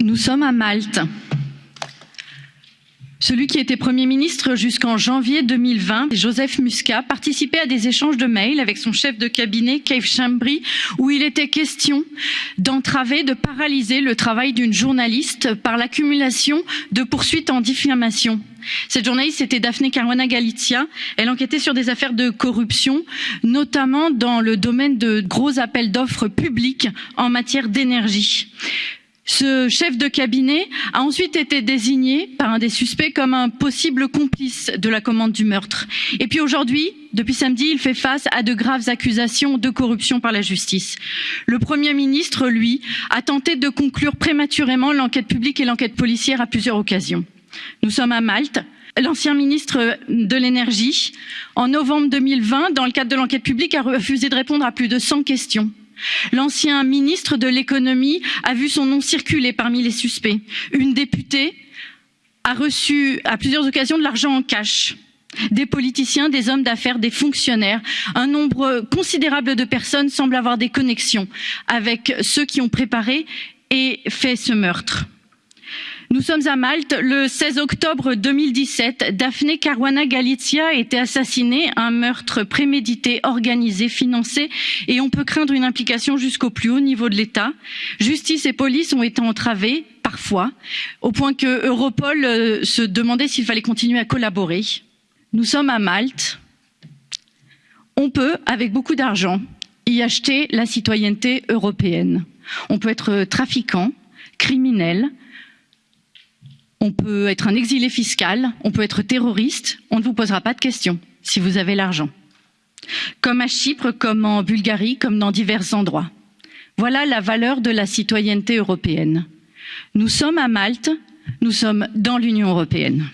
Nous sommes à Malte. Celui qui était Premier ministre jusqu'en janvier 2020, Joseph Muscat, participait à des échanges de mails avec son chef de cabinet, Keith Chambry, où il était question d'entraver, de paralyser le travail d'une journaliste par l'accumulation de poursuites en diffamation. Cette journaliste, c'était Daphne Caruana Galizia. Elle enquêtait sur des affaires de corruption, notamment dans le domaine de gros appels d'offres publics en matière d'énergie. Ce chef de cabinet a ensuite été désigné par un des suspects comme un possible complice de la commande du meurtre. Et puis aujourd'hui, depuis samedi, il fait face à de graves accusations de corruption par la justice. Le Premier ministre, lui, a tenté de conclure prématurément l'enquête publique et l'enquête policière à plusieurs occasions. Nous sommes à Malte. L'ancien ministre de l'énergie, en novembre 2020, dans le cadre de l'enquête publique, a refusé de répondre à plus de 100 questions. L'ancien ministre de l'économie a vu son nom circuler parmi les suspects. Une députée a reçu à plusieurs occasions de l'argent en cash. Des politiciens, des hommes d'affaires, des fonctionnaires, un nombre considérable de personnes semblent avoir des connexions avec ceux qui ont préparé et fait ce meurtre. Nous sommes à Malte. Le 16 octobre 2017, Daphne Caruana Galizia a été assassinée, un meurtre prémédité, organisé, financé, et on peut craindre une implication jusqu'au plus haut niveau de l'État. Justice et police ont été entravées, parfois, au point que Europol euh, se demandait s'il fallait continuer à collaborer. Nous sommes à Malte. On peut, avec beaucoup d'argent, y acheter la citoyenneté européenne. On peut être trafiquant, criminel, on peut être un exilé fiscal, on peut être terroriste, on ne vous posera pas de questions si vous avez l'argent. Comme à Chypre, comme en Bulgarie, comme dans divers endroits. Voilà la valeur de la citoyenneté européenne. Nous sommes à Malte, nous sommes dans l'Union européenne.